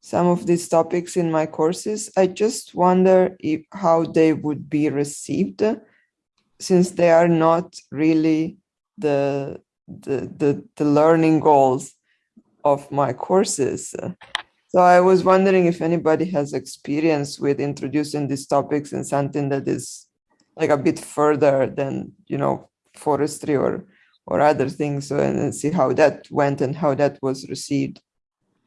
some of these topics in my courses. I just wonder if how they would be received since they are not really the, the, the, the learning goals of my courses. So I was wondering if anybody has experience with introducing these topics in something that is like a bit further than, you know, forestry or or other things so, and see how that went and how that was received.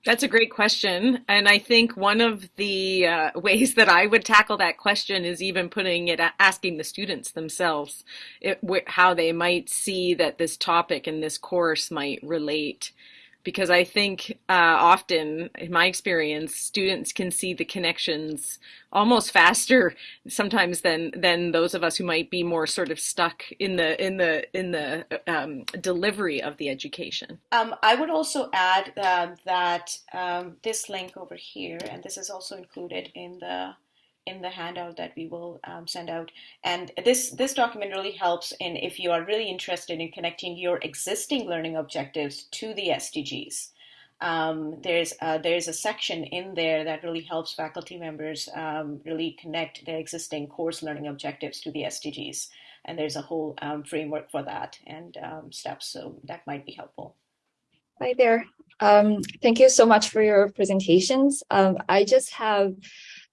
That's a great question. And I think one of the uh, ways that I would tackle that question is even putting it, asking the students themselves it, how they might see that this topic and this course might relate because I think uh, often, in my experience, students can see the connections almost faster sometimes than than those of us who might be more sort of stuck in the in the in the um, delivery of the education. Um, I would also add uh, that um, this link over here, and this is also included in the in the handout that we will um, send out. And this, this document really helps in if you are really interested in connecting your existing learning objectives to the SDGs. Um, there's, uh, there's a section in there that really helps faculty members um, really connect their existing course learning objectives to the SDGs. And there's a whole um, framework for that and um, steps, so that might be helpful. Hi there. Um, thank you so much for your presentations. I just have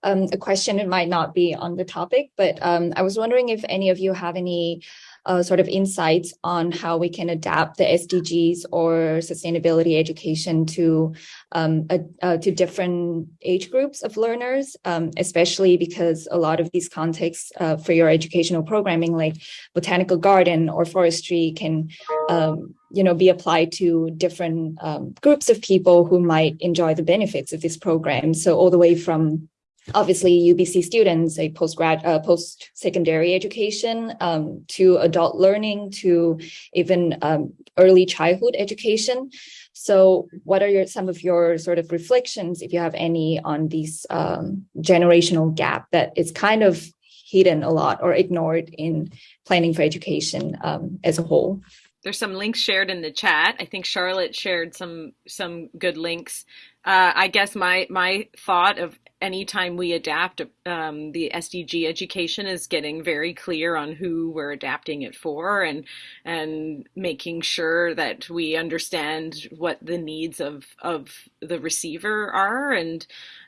um, a question it might not be on the topic, but um, I was wondering if any of you have any uh, sort of insights on how we can adapt the SDGs or sustainability education to um, uh, to different age groups of learners, um, especially because a lot of these contexts uh, for your educational programming, like botanical garden or forestry, can um, you know, be applied to different um, groups of people who might enjoy the benefits of this program. So all the way from obviously UBC students, a post-grad, uh, post-secondary education, um, to adult learning, to even um, early childhood education. So what are your some of your sort of reflections, if you have any, on this um, generational gap that is kind of hidden a lot or ignored in planning for education um, as a whole? There's some links shared in the chat. I think Charlotte shared some some good links. Uh, I guess my my thought of anytime we adapt um, the SDG education is getting very clear on who we're adapting it for and and making sure that we understand what the needs of of the receiver are and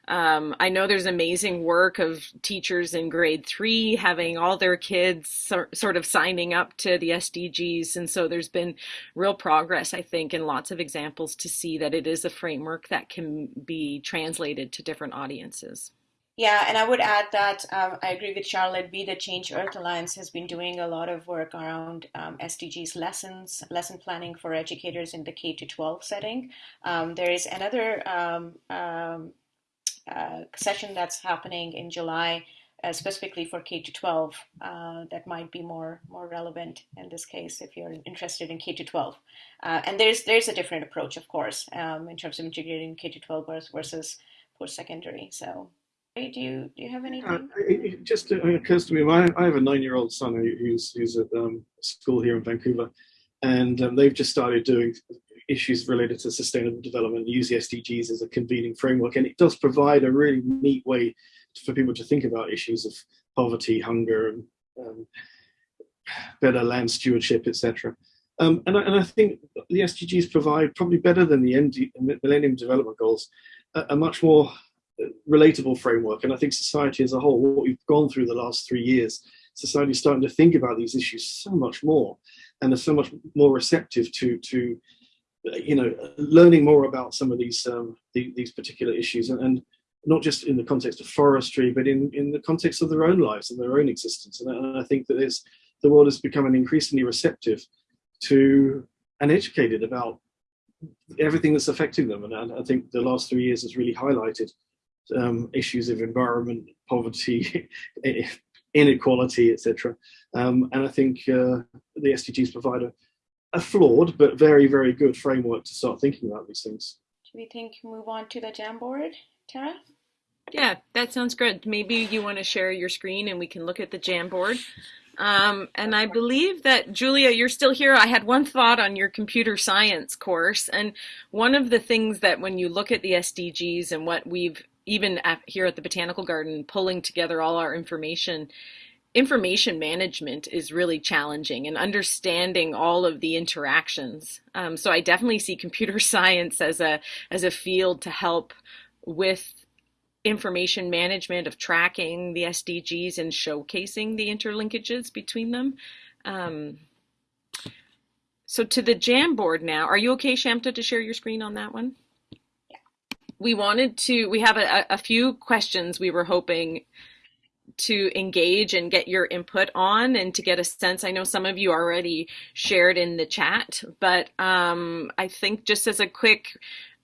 um, I know there's amazing work of teachers in grade three having all their kids so, sort of signing up to the SDGs. And so there's been real progress, I think, and lots of examples to see that it is a framework that can be translated to different audiences. Yeah, and I would add that um, I agree with Charlotte. Be the Change Earth Alliance has been doing a lot of work around um, SDGs lessons, lesson planning for educators in the K to 12 setting. Um, there is another um, um, session that's happening in July, uh, specifically for K to 12, uh, that might be more more relevant in this case if you're interested in K to 12. Uh, and there's there's a different approach, of course, um, in terms of integrating K to 12 versus post secondary. So. Do you do you have anything? Uh, it just occurs to me. I, I have a nine-year-old son who's who's at um, school here in Vancouver, and um, they've just started doing issues related to sustainable development, use the SDGs as a convening framework, and it does provide a really neat way for people to think about issues of poverty, hunger, and um, better land stewardship, etc. Um, and, and, I think the SDGs provide probably better than the MD, Millennium Development Goals, a, a, much more uh, relatable framework. And I think society as a whole, what we've gone through the last three years, society is starting to think about these issues so much more, and are so much more receptive to to you know, learning more about some of these um, the, these particular issues, and, and, not just in the context of forestry, but in, in the context of their own lives and their own existence. And, I think that is the world is becoming increasingly receptive to and educated about everything that's affecting them. And I, I think the last three years has really highlighted um, issues of environment, poverty, inequality, etc. Um, and I think uh, the SDGs provide a, a flawed but very, very good framework to start thinking about these things. Do we think move on to the Jamboard, Tara? Yeah, that sounds good. Maybe you want to share your screen and we can look at the Jamboard. Um, and I believe that Julia, you're still here. I had one thought on your computer science course, and one of the things that when you look at the SDGs and what we've even at, here at the Botanical Garden pulling together all our information information management is really challenging and understanding all of the interactions. Um, so I definitely see computer science as a as a field to help with information management of tracking the SDGs and showcasing the interlinkages between them. Um, so to the Jamboard now, are you okay, Shamta, to share your screen on that one? Yeah. We wanted to, we have a, a few questions we were hoping to engage and get your input on and to get a sense. I know some of you already shared in the chat, but um, I think just as a quick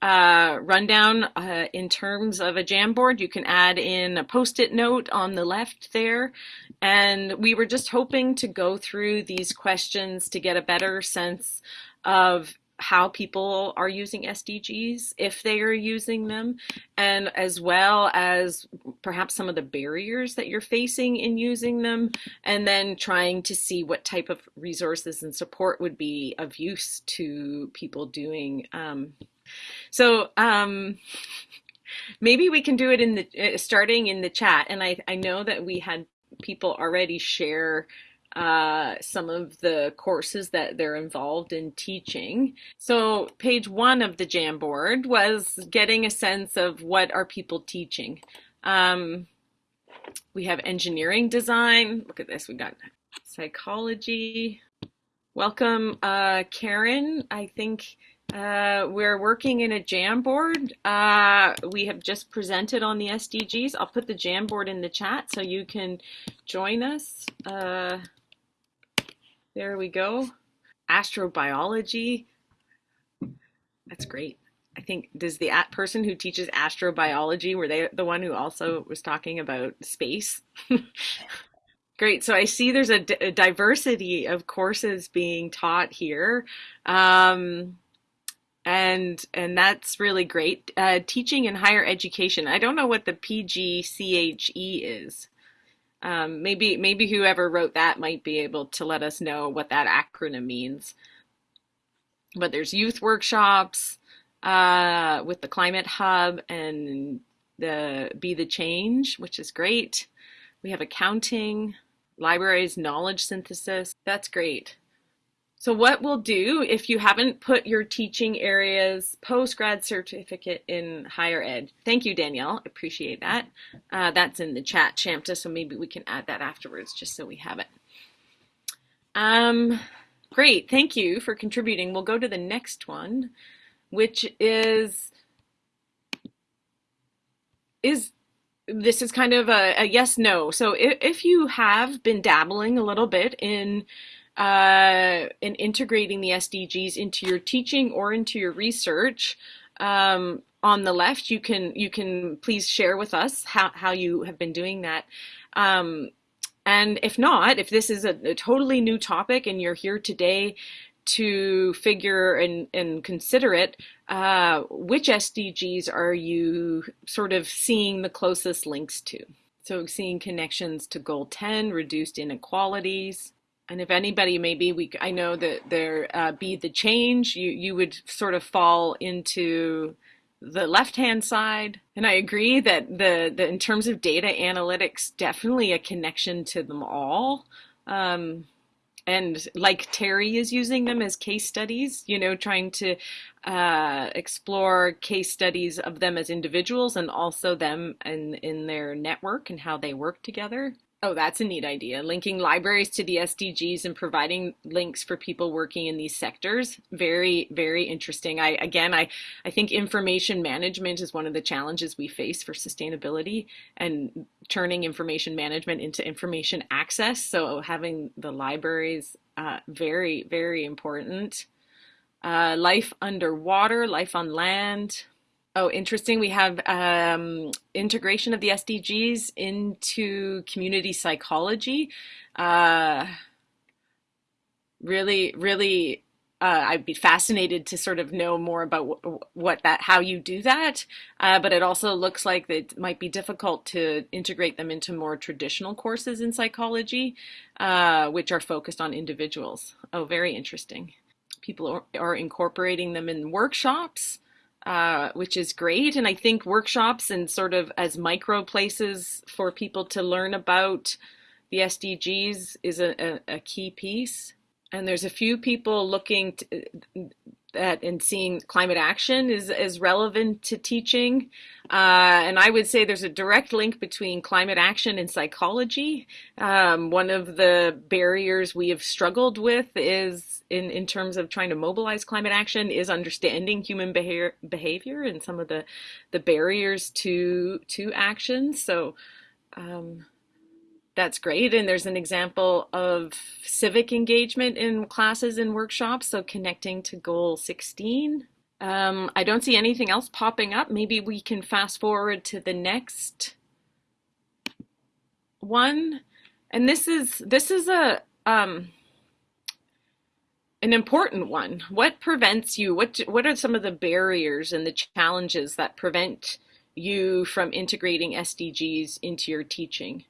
uh, rundown uh, in terms of a Jamboard, you can add in a post-it note on the left there. And we were just hoping to go through these questions to get a better sense of how people are using SDGs, if they are using them, and as well as perhaps some of the barriers that you're facing in using them, and then trying to see what type of resources and support would be of use to people doing. Um, so um, maybe we can do it in the uh, starting in the chat, and I, I know that we had people already share uh, some of the courses that they're involved in teaching. So page one of the Jamboard was getting a sense of what are people teaching. Um, we have engineering design. Look at this. We got psychology. Welcome, uh, Karen. I think uh, we're working in a Jamboard. Uh, we have just presented on the SDGs. I'll put the Jamboard in the chat so you can join us. Uh, there we go. Astrobiology. That's great. I think does the person who teaches astrobiology were they the one who also was talking about space? Great. So I see there's a, diversity of courses being taught here. Um, and and that's really great. Uh, teaching in higher education. I don't know what the PGCHE is. Um, maybe maybe whoever wrote that might be able to let us know what that acronym means. But there's youth workshops uh, with the Climate Hub and the Be the Change, which is great. We have accounting, libraries, knowledge synthesis. That's great. So what we'll do if you haven't put your teaching areas post-grad certificate in higher ed. Thank you, Danielle. Appreciate that. Uh, that's in the chat, Shamta, so maybe we can add that afterwards just so we have it. Um, great. Thank you for contributing. We'll go to the next one, which is is this is kind of a, a yes no. So if, if you have been dabbling a little bit in uh, and integrating the SDGs into your teaching or into your research. Um, on the left, you can you can please share with us how, how you have been doing that. Um, and if not, if this is a, a, totally new topic and you're here today to figure and, and consider it, uh, which SDGs are you sort of seeing the closest links to? So seeing connections to goal 10, reduced inequalities, and if anybody, maybe we, I know that there uh, be the change, you, you would sort of fall into the left-hand side. And I agree that the, the, in terms of data analytics, definitely a connection to them all. Um, and like Terry is using them as case studies, you know, trying to uh, explore case studies of them as individuals and also them in, in their network and how they work together. Oh, that's a neat idea. Linking libraries to the SDGs and providing links for people working in these sectors. Very, very interesting. I again, I, I think information management is one of the challenges we face for sustainability and turning information management into information access. So having the libraries, uh, very, very important. Uh, life underwater, life on land. Oh, interesting. We have um, integration of the SDGs into community psychology. Uh, really, really, uh, I'd be fascinated to sort of know more about what that, how you do that. Uh, but it also looks like it might be difficult to integrate them into more traditional courses in psychology, uh, which are focused on individuals. Oh, very interesting. People are, are incorporating them in workshops uh, which is great. And I think workshops and sort of as micro places for people to learn about the SDGs is a, a, a key piece. And there's a few people looking to, at and seeing climate action is, is relevant to teaching. Uh, and I would say there's a direct link between climate action and psychology. Um, one of the barriers we have struggled with is in, in terms of trying to mobilize climate action is understanding human behavior, behavior and some of the, the barriers to, to action. So um, that's great. And there's an example of civic engagement in classes and workshops. So connecting to goal 16. Um, I don't see anything else popping up. Maybe we can fast forward to the next one. And this is, this is a, um, an important one. What prevents you? What what are some of the barriers and the challenges that prevent you from integrating SDGs into your teaching?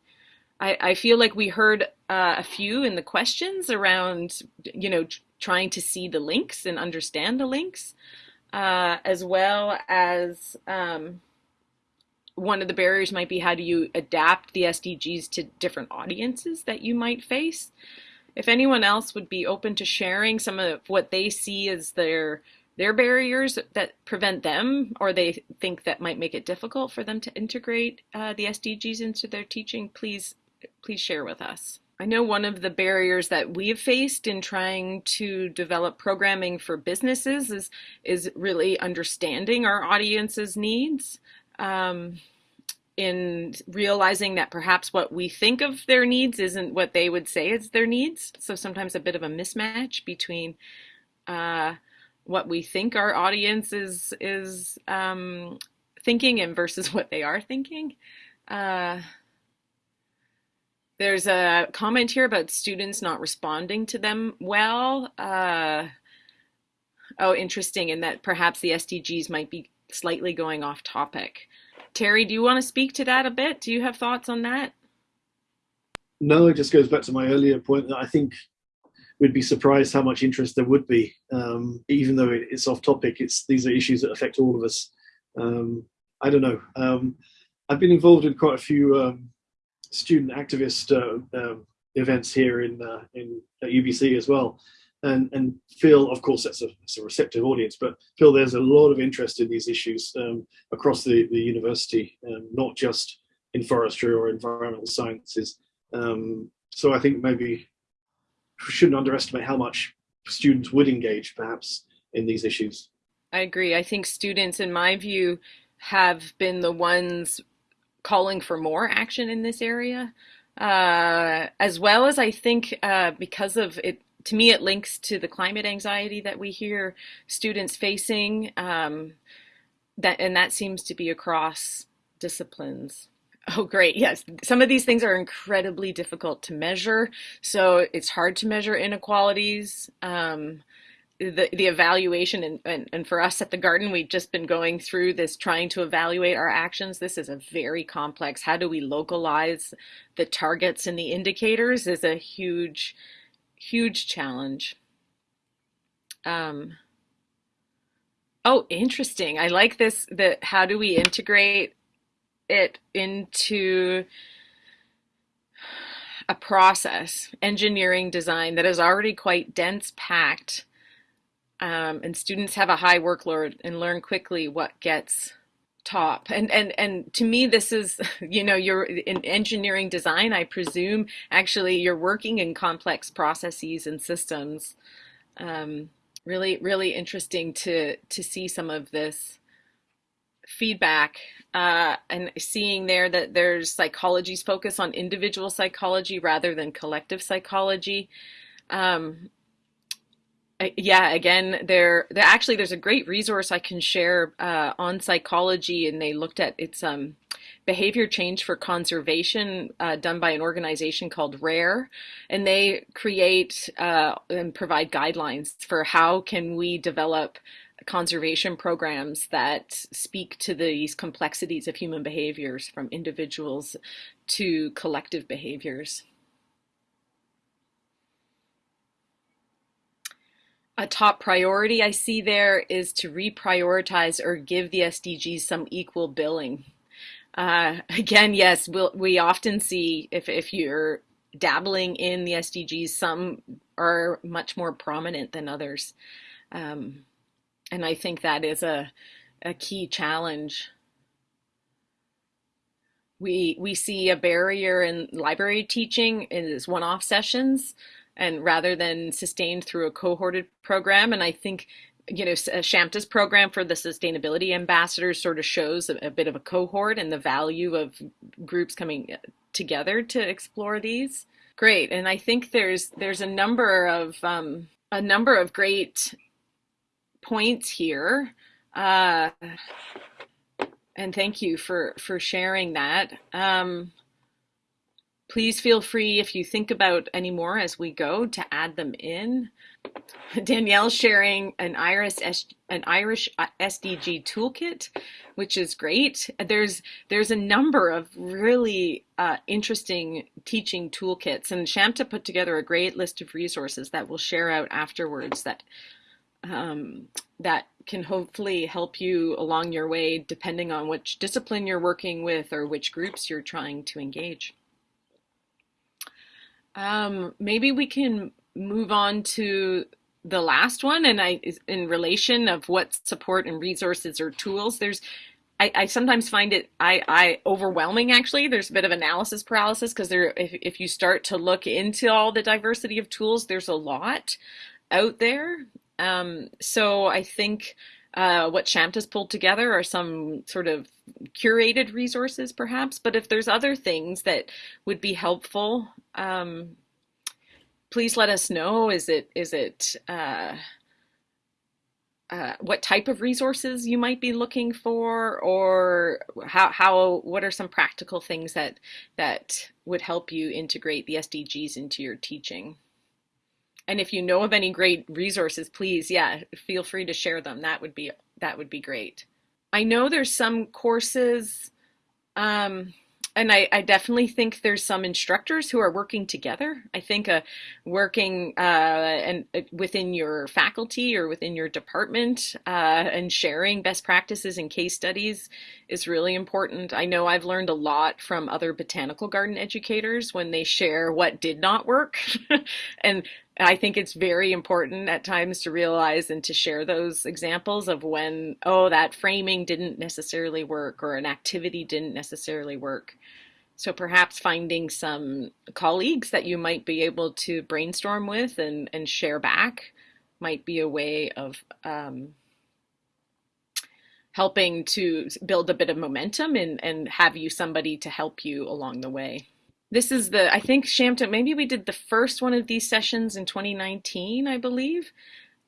I, I feel like we heard uh, a few in the questions around, you know, trying to see the links and understand the links, uh, as well as um, one of the barriers might be how do you adapt the SDGs to different audiences that you might face. If anyone else would be open to sharing some of what they see as their their barriers that prevent them or they think that might make it difficult for them to integrate uh, the SDGs into their teaching, please please share with us. I know one of the barriers that we have faced in trying to develop programming for businesses is is really understanding our audience's needs. Um, in realizing that perhaps what we think of their needs isn't what they would say is their needs. So sometimes a bit of a mismatch between uh, what we think our audience is is um, thinking and versus what they are thinking. Uh, there's a comment here about students not responding to them well. Uh, oh, interesting, and that perhaps the SDGs might be slightly going off topic. Terry, do you want to speak to that a bit? Do you have thoughts on that? No, it just goes back to my earlier point that I think we'd be surprised how much interest there would be, um, even though it's off topic. It's these are issues that affect all of us. Um, I don't know. Um, I've been involved in quite a few um, student activist uh, um, events here in uh, in at UBC as well, and and feel of course that's a, that's a receptive audience, but feel there's a lot of interest in these issues um, across the the university, um, not just in forestry or environmental sciences. Um, so I think maybe we shouldn't underestimate how much students would engage perhaps in these issues. I agree. I think students, in my view, have been the ones calling for more action in this area, uh, as well as I think uh, because of it. To me, it links to the climate anxiety that we hear students facing. Um, that and that seems to be across disciplines. Oh, great. Yes. Some of these things are incredibly difficult to measure. So it's hard to measure inequalities. Um, the, the evaluation and, and, and for us at the garden we've just been going through this trying to evaluate our actions. This is a very complex how do we localize the targets and the indicators is a huge huge challenge. Um, oh interesting. I like this that how do we integrate it into a process engineering design that is already quite dense packed um, and students have a high workload and learn quickly what gets top. And and and to me this is you know you're in engineering design i presume actually you're working in complex processes and systems. Um, really really interesting to to see some of this feedback uh, and seeing there that there's psychology's focus on individual psychology rather than collective psychology. Um, yeah again there actually there's a great resource i can share uh, on psychology and they looked at its um, behavior change for conservation uh, done by an organization called rare and they create uh, and provide guidelines for how can we develop conservation programs that speak to these complexities of human behaviors from individuals to collective behaviors a top priority I see there is to reprioritize or give the SDGs some equal billing. Uh, again, yes, we'll, we often see if, if you're dabbling in the SDGs, some are much more prominent than others. Um, and I think that is a, a key challenge. We, we see a barrier in library teaching is one-off sessions and rather than sustained through a cohorted program. And I think you know, Shamta's program for the sustainability ambassadors sort of shows a, a, bit of a cohort and the value of groups coming together to explore these. Great, and I think there's there's a number of um, a number of great points here, uh, and thank you for for sharing that. Um, Please feel free if you think about any more as we go to add them in. Danielle sharing an Irish an Irish SDG toolkit, which is great. There's there's a number of really uh, interesting teaching toolkits, and Shamta put together a great list of resources that we'll share out afterwards that um, that can hopefully help you along your way, depending on which discipline you're working with or which groups you're trying to engage. Um, maybe we can move on to the last one and I in relation of what support and resources or tools. There's I, I sometimes find it I, I overwhelming actually. There's a bit of analysis paralysis because there if, if you start to look into all the diversity of tools there's a lot out there. Um, so I think uh, what Shamta's pulled together are some sort of curated resources, perhaps. But if there's other things that would be helpful, um, please let us know. Is it is it uh, uh, what type of resources you might be looking for, or how how what are some practical things that that would help you integrate the SDGs into your teaching? And if you know of any great resources, please, yeah, feel free to share them. That would be that would be great. I know there's some courses. Um, and I, I, definitely think there's some instructors who are working together. I think uh, working uh, and uh, within your faculty or within your department uh, and sharing best practices and case studies is really important. I know I've learned a lot from other botanical garden educators when they share what did not work, and I think it's very important at times to realize and to share those examples of when, oh, that framing didn't necessarily work or an activity didn't necessarily work. So perhaps finding some colleagues that you might be able to brainstorm with and, and share back might be a way of um, helping to build a bit of momentum and, and have you somebody to help you along the way this is the I think Shamta maybe we did the first one of these sessions in 2019 I believe.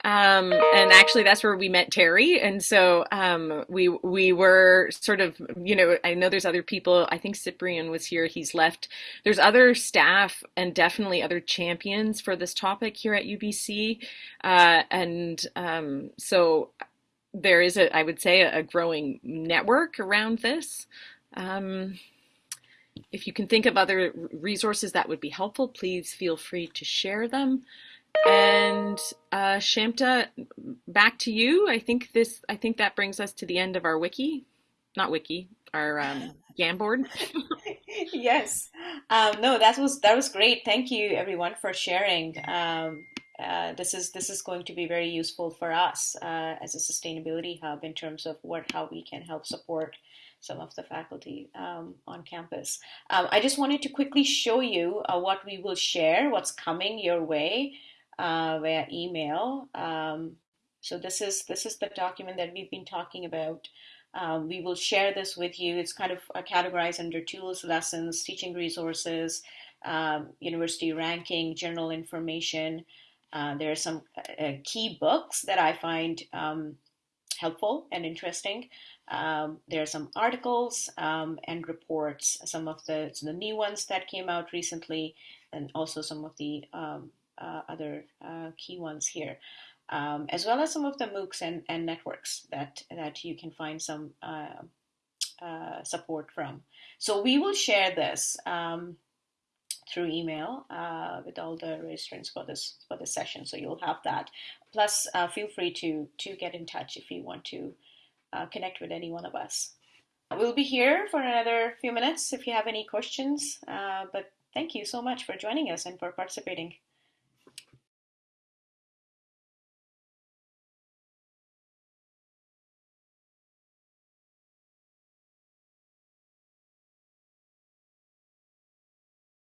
Um, and actually that's where we met Terry. And so um, we we were sort of you know I know there's other people. I think Cyprian was here. He's left. There's other staff and definitely other champions for this topic here at UBC uh, and um, so there is a I would say a growing network around this. Um, if you can think of other resources that would be helpful, please feel free to share them. And uh, Shamta, back to you. I think this. I think that brings us to the end of our wiki, not wiki, our um, Jamboard. yes. Um, no, that was that was great. Thank you, everyone, for sharing. Um, uh, this is this is going to be very useful for us uh, as a sustainability hub in terms of what how we can help support some of the faculty um, on campus. Um, I just wanted to quickly show you uh, what we will share, what's coming your way uh, via email. Um, so this is this is the document that we've been talking about. Um, we will share this with you. It's kind of uh, categorized under tools, lessons, teaching resources, um, university ranking, general information. Uh, there are some uh, key books that I find um, helpful and interesting. Um, there are some articles um, and reports, some of the, the new ones that came out recently, and also some of the um, uh, other uh, key ones here, um, as well as some of the MOOCs and, and networks that, that you can find some uh, uh support from. So we will share this um, through email uh, with all the registrants for this for this session. So you'll have that. Plus, uh, feel free to to get in touch if you want to uh, connect with any one of us. We'll be here for another few minutes if you have any questions, uh, but thank you so much for joining us and for participating.